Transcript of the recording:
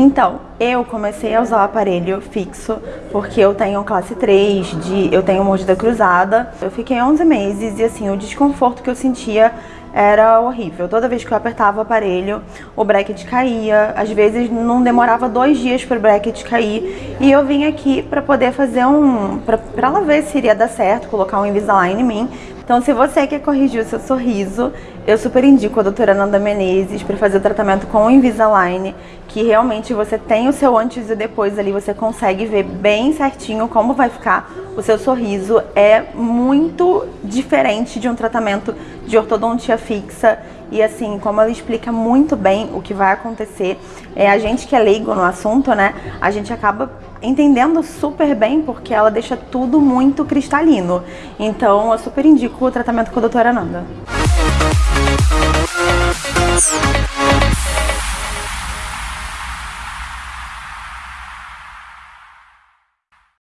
Então, eu comecei a usar o aparelho fixo porque eu tenho classe 3, de, eu tenho mordida cruzada. Eu fiquei 11 meses e assim, o desconforto que eu sentia era horrível. Toda vez que eu apertava o aparelho, o bracket caía. Às vezes não demorava dois dias para o bracket cair. E eu vim aqui para poder fazer um... para ela ver se iria dar certo, colocar um Invisalign em mim. Então, se você quer corrigir o seu sorriso, eu super indico a doutora Nanda Menezes para fazer o tratamento com o Invisalign, que realmente você tem o seu antes e depois ali, você consegue ver bem certinho como vai ficar o seu sorriso. É muito diferente de um tratamento de ortodontia fixa e assim, como ela explica muito bem o que vai acontecer, é a gente que é leigo no assunto, né? A gente acaba entendendo super bem porque ela deixa tudo muito cristalino. Então, eu super indico o tratamento com a doutora Nanda.